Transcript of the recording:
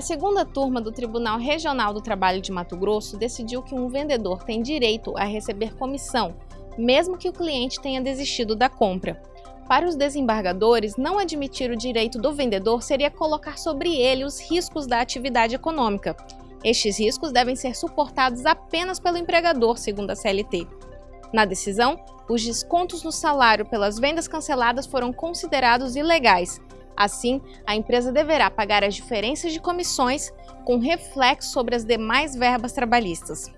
segunda turma do Tribunal Regional do Trabalho de Mato Grosso decidiu que um vendedor tem direito a receber comissão, mesmo que o cliente tenha desistido da compra. Para os desembargadores, não admitir o direito do vendedor seria colocar sobre ele os riscos da atividade econômica. Estes riscos devem ser suportados apenas pelo empregador, segundo a CLT. Na decisão, os descontos no salário pelas vendas canceladas foram considerados ilegais. Assim, a empresa deverá pagar as diferenças de comissões com reflexo sobre as demais verbas trabalhistas.